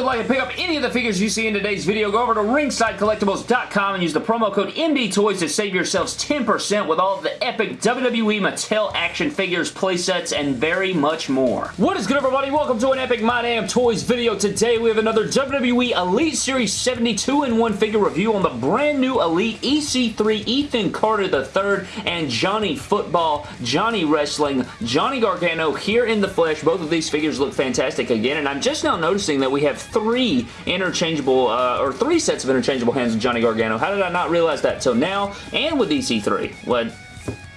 would like to pick up any of the figures you see in today's video, go over to ringsidecollectibles.com and use the promo code MDTOYS to save yourselves 10% with all of the epic WWE Mattel action figures, playsets, and very much more. What is good, everybody? Welcome to an epic My Damn Toys video. Today, we have another WWE Elite Series 72 in 1 figure review on the brand new Elite EC3 Ethan Carter III and Johnny Football, Johnny Wrestling, Johnny Gargano here in the flesh. Both of these figures look fantastic again, and I'm just now noticing that we have three interchangeable, uh, or three sets of interchangeable hands with Johnny Gargano. How did I not realize that till now? And with EC3. What?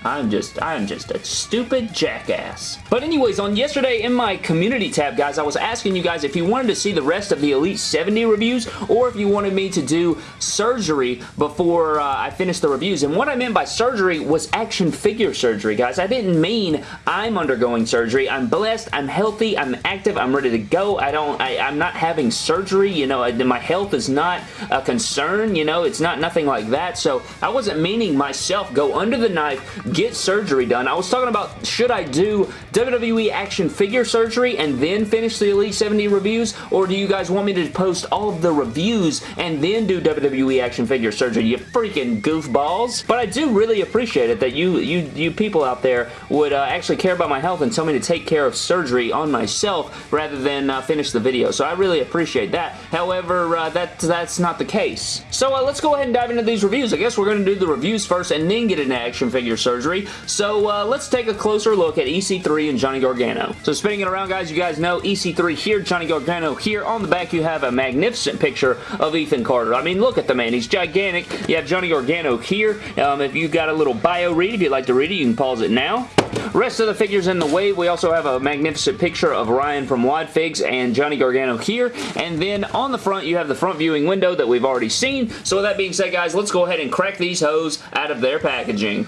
I'm just, I'm just a stupid jackass. But anyways, on yesterday in my community tab, guys, I was asking you guys if you wanted to see the rest of the Elite 70 reviews or if you wanted me to do surgery before uh, I finished the reviews. And what I meant by surgery was action figure surgery, guys. I didn't mean I'm undergoing surgery. I'm blessed, I'm healthy, I'm active, I'm ready to go. I don't, I, I'm not having surgery, you know, my health is not a concern, you know, it's not nothing like that. So I wasn't meaning myself go under the knife, get surgery done. I was talking about should I do WWE action figure surgery and then finish the Elite 70 reviews or do you guys want me to post all of the reviews and then do WWE action figure surgery? You freaking goofballs. But I do really appreciate it that you you, you people out there would uh, actually care about my health and tell me to take care of surgery on myself rather than uh, finish the video. So I really appreciate that. However, uh, that that's not the case. So uh, let's go ahead and dive into these reviews. I guess we're going to do the reviews first and then get into action figure surgery so uh, let's take a closer look at EC3 and Johnny Gargano. So spinning it around, guys, you guys know EC3 here, Johnny Gargano here. On the back, you have a magnificent picture of Ethan Carter. I mean, look at the man. He's gigantic. You have Johnny Gargano here. Um, if you've got a little bio read, if you'd like to read it, you can pause it now. Rest of the figures in the wave, we also have a magnificent picture of Ryan from WodFigs and Johnny Gargano here. And then on the front, you have the front viewing window that we've already seen. So with that being said, guys, let's go ahead and crack these hoes out of their packaging.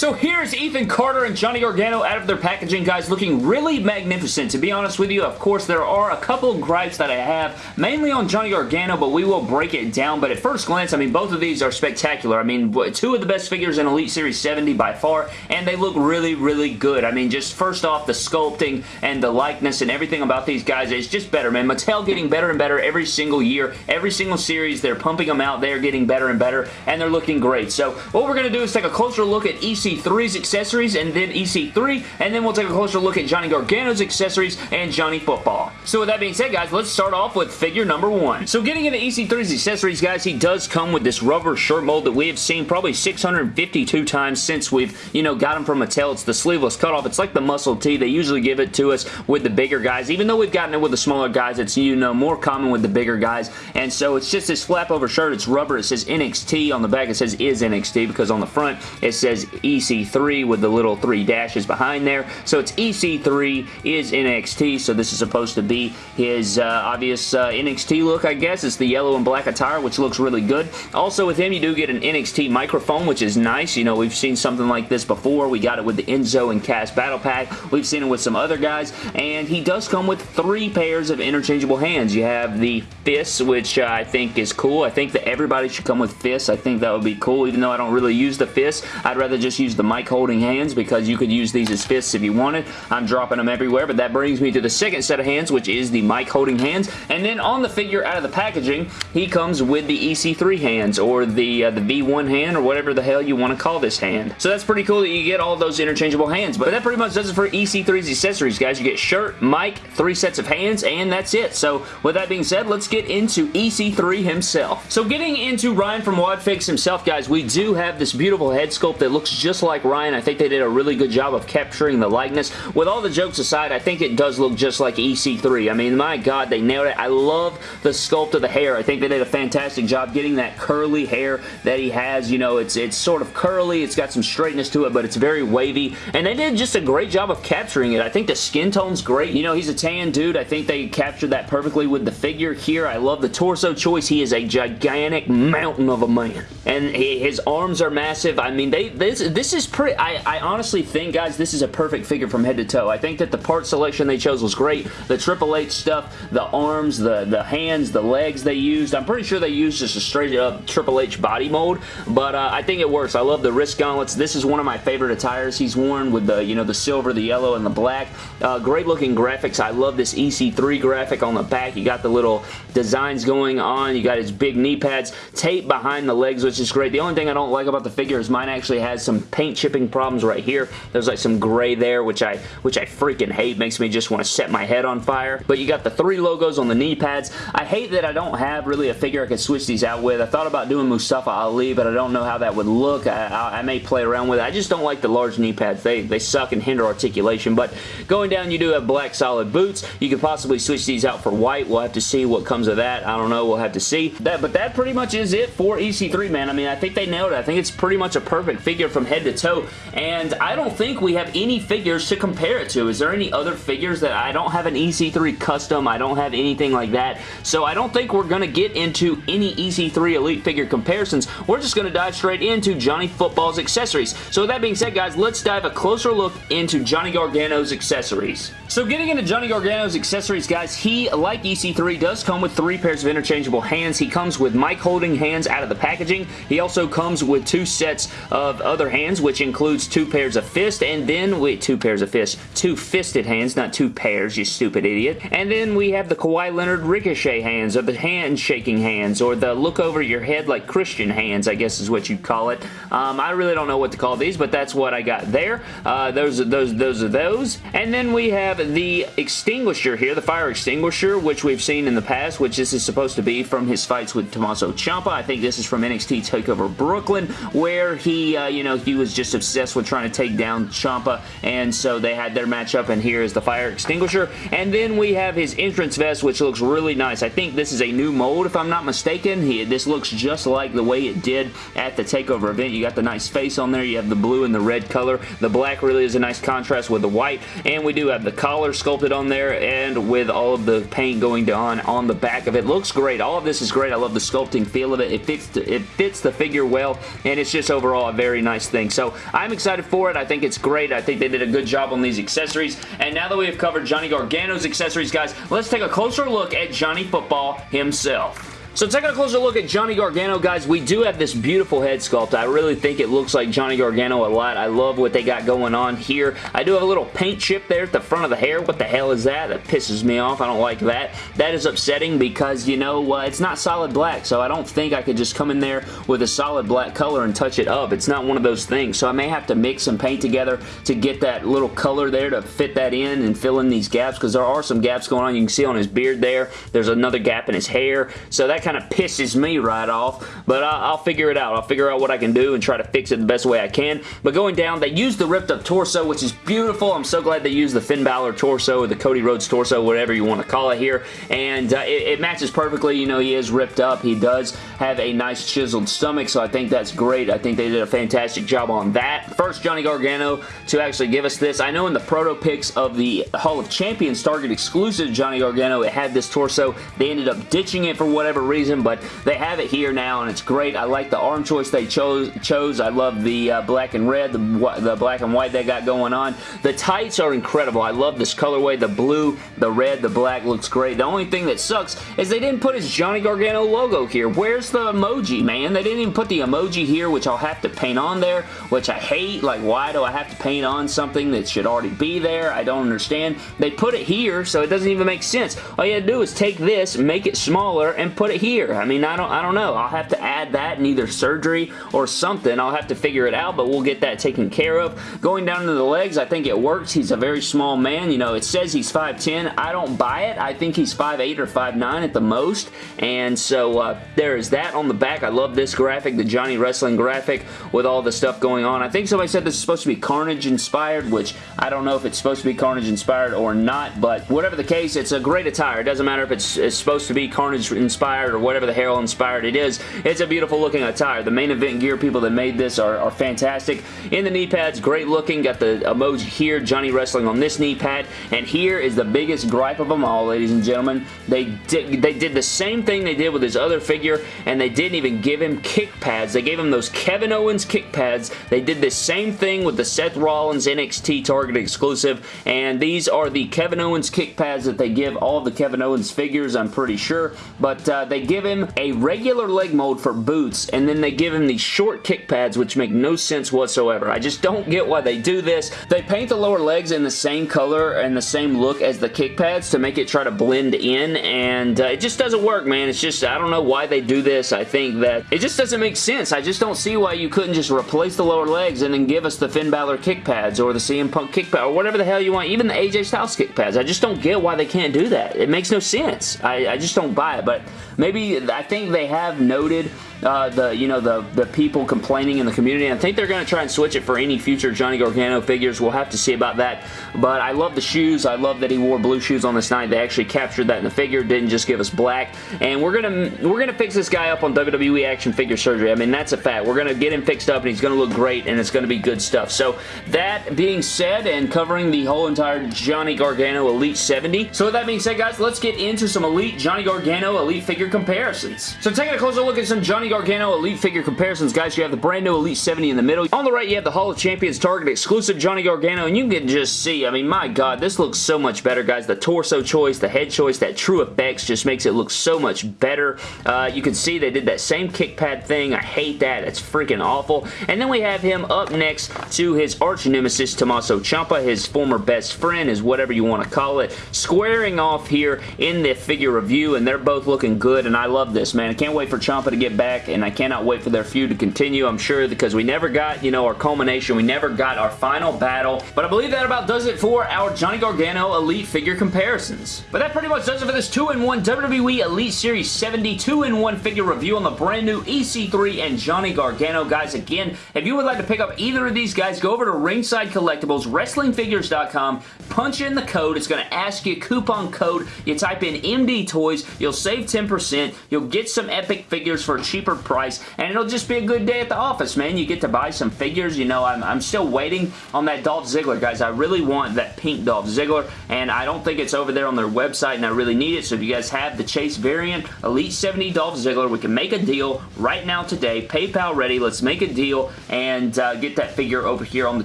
So here's Ethan Carter and Johnny Gargano out of their packaging, guys, looking really magnificent. To be honest with you, of course, there are a couple gripes that I have, mainly on Johnny Gargano, but we will break it down. But at first glance, I mean, both of these are spectacular. I mean, two of the best figures in Elite Series 70 by far, and they look really, really good. I mean, just first off, the sculpting and the likeness and everything about these guys is just better, man. Mattel getting better and better every single year. Every single series, they're pumping them out. They're getting better and better, and they're looking great. So what we're going to do is take a closer look at each EC3's accessories and then EC3, and then we'll take a closer look at Johnny Gargano's accessories and Johnny Football. So with that being said, guys, let's start off with figure number one. So getting into EC3's accessories, guys, he does come with this rubber shirt mold that we have seen probably 652 times since we've, you know, got him from Mattel. It's the sleeveless cutoff. It's like the muscle tee. They usually give it to us with the bigger guys. Even though we've gotten it with the smaller guys, it's, you know, more common with the bigger guys. And so it's just this flap over shirt. It's rubber. It says NXT. On the back, it says is NXT because on the front, it says EC3 with the little three dashes behind there. So it's EC3 is NXT, so this is supposed to be his uh, obvious uh, NXT look, I guess. It's the yellow and black attire, which looks really good. Also with him, you do get an NXT microphone, which is nice. You know, we've seen something like this before. We got it with the Enzo and Cass Battle Pack. We've seen it with some other guys, and he does come with three pairs of interchangeable hands. You have the fists, which uh, I think is cool. I think that everybody should come with fists. I think that would be cool, even though I don't really use the fists. I'd rather just use the mic holding hands because you could use these as fists if you wanted. I'm dropping them everywhere, but that brings me to the second set of hands, which is the mic holding hands. And then on the figure out of the packaging, he comes with the EC3 hands or the, uh, the V1 hand or whatever the hell you want to call this hand. So that's pretty cool that you get all those interchangeable hands. But that pretty much does it for EC3's accessories, guys. You get shirt, mic, three sets of hands, and that's it. So with that being said, let's get into EC3 himself. So getting into Ryan from WodFigs himself, guys, we do have this beautiful head sculpt that looks just like Ryan. I think they did a really good job of capturing the likeness. With all the jokes aside, I think it does look just like EC3. I mean, my God, they nailed it. I love the sculpt of the hair. I think they did a fantastic job getting that curly hair that he has. You know, it's, it's sort of curly. It's got some straightness to it, but it's very wavy. And they did just a great job of capturing it. I think the skin tone's great. You know, he's a tan dude. I think they captured that perfectly with the figure here. I love the torso choice. He is a gigantic mountain of a man. And he, his arms are massive. I mean, they this, this this is pretty, I, I honestly think, guys, this is a perfect figure from head to toe. I think that the part selection they chose was great. The Triple H stuff, the arms, the, the hands, the legs they used. I'm pretty sure they used just a straight up Triple H body mold, but uh, I think it works. I love the wrist gauntlets. This is one of my favorite attires he's worn with the, you know, the silver, the yellow, and the black. Uh, great looking graphics. I love this EC3 graphic on the back. You got the little designs going on. You got his big knee pads. Tape behind the legs, which is great. The only thing I don't like about the figure is mine actually has some paint chipping problems right here. There's like some gray there, which I which I freaking hate. Makes me just want to set my head on fire. But you got the three logos on the knee pads. I hate that I don't have really a figure I could switch these out with. I thought about doing Mustafa Ali, but I don't know how that would look. I, I, I may play around with it. I just don't like the large knee pads. They, they suck and hinder articulation. But going down, you do have black solid boots. You could possibly switch these out for white. We'll have to see what comes of that. I don't know. We'll have to see. That, But that pretty much is it for EC3, man. I mean, I think they nailed it. I think it's pretty much a perfect figure from head to toe. And I don't think we have any figures to compare it to. Is there any other figures that I don't have an EC3 custom? I don't have anything like that. So I don't think we're going to get into any EC3 Elite figure comparisons. We're just going to dive straight into Johnny Football's accessories. So with that being said, guys, let's dive a closer look into Johnny Gargano's accessories. So getting into Johnny Gargano's accessories, guys, he, like EC3, does come with three pairs of interchangeable hands. He comes with mic holding hands out of the packaging. He also comes with two sets of other hands, which includes two pairs of fists, and then, wait, two pairs of fists, two fisted hands, not two pairs, you stupid idiot. And then we have the Kawhi Leonard ricochet hands, or the hand-shaking hands, or the look over your head like Christian hands, I guess is what you'd call it. Um, I really don't know what to call these, but that's what I got there. Uh, those, are, those, those are those. And then we have the extinguisher here, the fire extinguisher, which we've seen in the past, which this is supposed to be from his fights with Tommaso Ciampa. I think this is from NXT TakeOver Brooklyn, where he, uh, you know, he was just obsessed with trying to take down Ciampa, and so they had their matchup, and here is the fire extinguisher. And then we have his entrance vest, which looks really nice. I think this is a new mold, if I'm not mistaken. He, this looks just like the way it did at the TakeOver event. You got the nice face on there. You have the blue and the red color. The black really is a nice contrast with the white, and we do have the collar sculpted on there and with all of the paint going on on the back of it. Looks great. All of this is great. I love the sculpting feel of it. It fits, it fits the figure well, and it's just overall a very nice thing. So I'm excited for it. I think it's great. I think they did a good job on these accessories. And now that we have covered Johnny Gargano's accessories, guys, let's take a closer look at Johnny Football himself. So taking a closer look at Johnny Gargano, guys, we do have this beautiful head sculpt. I really think it looks like Johnny Gargano a lot. I love what they got going on here. I do have a little paint chip there at the front of the hair. What the hell is that? That pisses me off. I don't like that. That is upsetting because, you know, uh, it's not solid black, so I don't think I could just come in there with a solid black color and touch it up. It's not one of those things, so I may have to mix some paint together to get that little color there to fit that in and fill in these gaps because there are some gaps going on. You can see on his beard there. There's another gap in his hair, so that kind of pisses me right off, but I'll, I'll figure it out. I'll figure out what I can do and try to fix it the best way I can. But going down, they used the ripped up torso, which is beautiful. I'm so glad they used the Finn Balor torso or the Cody Rhodes torso, whatever you want to call it here. And uh, it, it matches perfectly. You know, he is ripped up. He does have a nice chiseled stomach, so I think that's great. I think they did a fantastic job on that. First, Johnny Gargano to actually give us this. I know in the proto pics of the Hall of Champions Target exclusive Johnny Gargano, it had this torso. They ended up ditching it for whatever reason, but they have it here now, and it's great. I like the arm choice they chose. chose. I love the uh, black and red, the, the black and white they got going on. The tights are incredible. I love this colorway. The blue, the red, the black looks great. The only thing that sucks is they didn't put his Johnny Gargano logo here. Where's the emoji, man? They didn't even put the emoji here, which I'll have to paint on there, which I hate. Like, why do I have to paint on something that should already be there? I don't understand. They put it here, so it doesn't even make sense. All you have to do is take this, make it smaller, and put it here. I mean, I don't, I don't know. I'll have to add that in either surgery or something. I'll have to figure it out, but we'll get that taken care of. Going down to the legs, I think it works. He's a very small man. You know, it says he's 5'10". I don't buy it. I think he's 5'8 or 5'9 at the most, and so uh, there is that on the back. I love this graphic, the Johnny Wrestling graphic with all the stuff going on. I think somebody said this is supposed to be Carnage inspired, which I don't know if it's supposed to be Carnage inspired or not, but whatever the case, it's a great attire. It doesn't matter if it's, it's supposed to be Carnage inspired inspired or whatever the hell inspired it is. It's a beautiful looking attire. The main event gear people that made this are, are fantastic. In the knee pads, great looking. Got the emoji here, Johnny wrestling on this knee pad. And here is the biggest gripe of them all, ladies and gentlemen. They did, they did the same thing they did with his other figure, and they didn't even give him kick pads. They gave him those Kevin Owens kick pads. They did the same thing with the Seth Rollins NXT Target exclusive, and these are the Kevin Owens kick pads that they give all the Kevin Owens figures, I'm pretty sure, but uh, they give him a regular leg mold for boots, and then they give him these short kick pads, which make no sense whatsoever. I just don't get why they do this. They paint the lower legs in the same color and the same look as the kick pads to make it try to blend in, and uh, it just doesn't work, man. It's just, I don't know why they do this. I think that it just doesn't make sense. I just don't see why you couldn't just replace the lower legs and then give us the Finn Balor kick pads or the CM Punk kick pad or whatever the hell you want. Even the AJ Styles kick pads. I just don't get why they can't do that. It makes no sense. I, I just don't buy it, but maybe I think they have noted uh, the you know the the people complaining in the community. I think they're going to try and switch it for any future Johnny Gargano figures. We'll have to see about that. But I love the shoes. I love that he wore blue shoes on this night. They actually captured that in the figure. Didn't just give us black. And we're gonna we're gonna fix this guy up on WWE Action Figure Surgery. I mean that's a fact. We're gonna get him fixed up and he's gonna look great and it's gonna be good stuff. So that being said and covering the whole entire Johnny Gargano Elite 70. So with that being said guys, let's get into some Elite Johnny Gargano Elite figure comparisons. So taking a closer look at some Johnny Gargano Elite figure comparisons guys, you have the brand new Elite 70 in the middle. On the right you have the Hall of Champions Target exclusive Johnny Gargano and you can just see, I mean my god, this looks so much better guys. The torso choice, the head choice, that TrueFX just makes it look so much better. Uh, you can see they did that same kick pad thing. I hate that. It's freaking awful. And then we have him up next to his arch nemesis Tommaso Ciampa, his former best friend, is whatever you want to call it, squaring off here in the figure review, and they're both looking good, and I love this, man. I can't wait for Ciampa to get back, and I cannot wait for their feud to continue, I'm sure, because we never got, you know, our culmination. We never got our final battle, but I believe that about does it for our Johnny Gargano Elite figure comparisons. But that pretty much does it for this 2-in-1 WWE Elite Series 72 2-in-1 figure review on the brand new EC3 and Johnny Gargano. Guys, again, if you would like to pick up either of these guys, go over to Ringside Collectibles, WrestlingFigures.com, punch in the code. It's going to ask you coupon code. You type in MD Toys. You'll save 10%. You'll get some epic figures for a cheaper price, and it'll just be a good day at the office, man. You get to buy some figures. You know, I'm, I'm still waiting on that Dolph Ziggler, guys. I really want that pink Dolph Ziggler, and I don't think it's over there on their website, and I really need it, so if you guys have the Chase variant, Elite 70 Dolph Ziggler, we can make a deal right now today. PayPal ready. Let's make a deal and uh, get that figure over here on the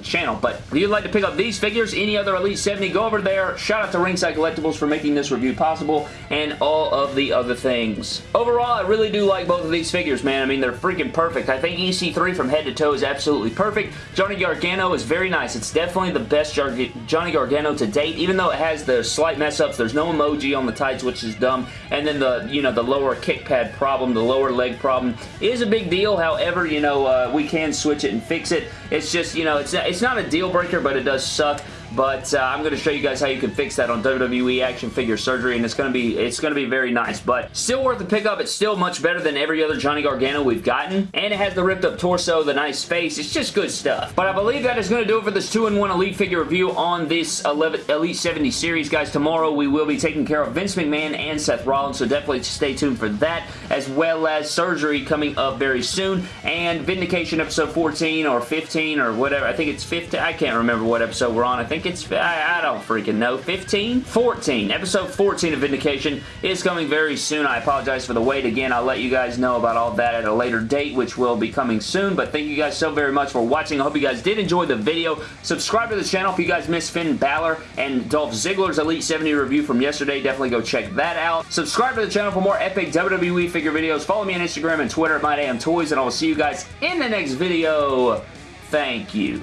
channel. But if you'd like to pick up these figures, any other Elite 70, go over there. Shout out to Ringside Collectibles for making this review possible and all of the other things. Overall, I really do like both of these figures, man. I mean, they're freaking perfect. I think EC3 from head to toe is absolutely perfect. Johnny Gargano is very nice. It's definitely the best Johnny Gargano to date, even though it has the slight mess-ups. There's no emoji on the tights, which is dumb. And then the, you know, the lower kick pad problem, the lower leg problem is a big deal. However, you know, uh, we can switch it and fix it. It's just, you know, it's, it's not a deal breaker, but it does suck but uh, I'm going to show you guys how you can fix that on WWE Action Figure Surgery, and it's going to be it's going to be very nice, but still worth the pickup. It's still much better than every other Johnny Gargano we've gotten, and it has the ripped up torso, the nice face. It's just good stuff. But I believe that is going to do it for this 2-in-1 Elite figure review on this 11, Elite 70 series, guys. Tomorrow we will be taking care of Vince McMahon and Seth Rollins, so definitely stay tuned for that, as well as Surgery coming up very soon, and Vindication episode 14 or 15 or whatever. I think it's 15. I can't remember what episode we're on. I think it's, I, I don't freaking know, 15? 14. Episode 14 of Vindication is coming very soon. I apologize for the wait again. I'll let you guys know about all that at a later date, which will be coming soon, but thank you guys so very much for watching. I hope you guys did enjoy the video. Subscribe to the channel if you guys missed Finn Balor and Dolph Ziggler's Elite 70 review from yesterday. Definitely go check that out. Subscribe to the channel for more epic WWE figure videos. Follow me on Instagram and Twitter at MyDamnToys, and I will see you guys in the next video. Thank you.